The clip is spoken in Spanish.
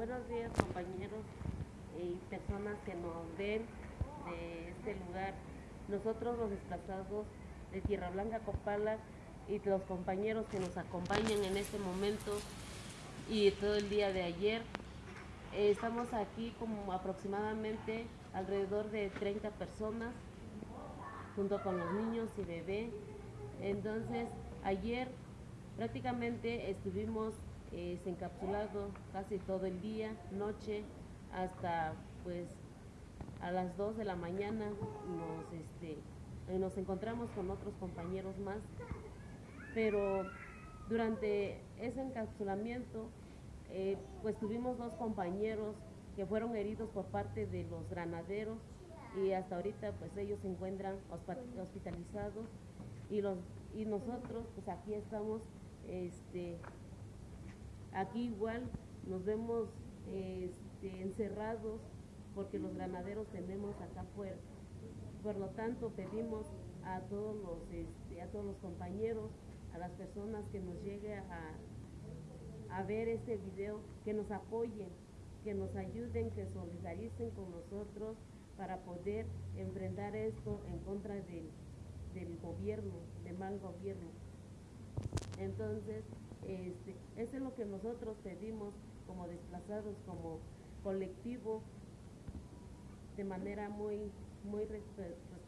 Buenos días compañeros y personas que nos ven de este lugar. Nosotros los desplazados de Tierra Blanca Copala y los compañeros que nos acompañan en este momento y todo el día de ayer. eh, estamos aquí como aproximadamente alrededor de 30 personas junto con los niños y bebé. Entonces, ayer prácticamente estuvimos eh, encapsulados casi todo el día, noche, hasta pues a las 2 de la mañana nos, este, eh, nos encontramos con otros compañeros más, pero durante ese encapsulamiento eh, pues tuvimos dos compañeros que fueron heridos por parte de los granaderos y hasta ahorita pues ellos se encuentran hospitalizados y los y nosotros pues aquí estamos este aquí igual nos vemos este, encerrados porque los granaderos tenemos acá afuera por lo tanto pedimos a todos los este, a todos los compañeros a las personas que nos llegue a, ver este video que nos apoyen que nos ayuden que solidaricen con nosotros para poder enfrentar esto en contra del gobierno, del mal gobierno. Entonces, este, eso es lo que nosotros pedimos como desplazados, como colectivo, de manera muy, muy respe- respetuosa.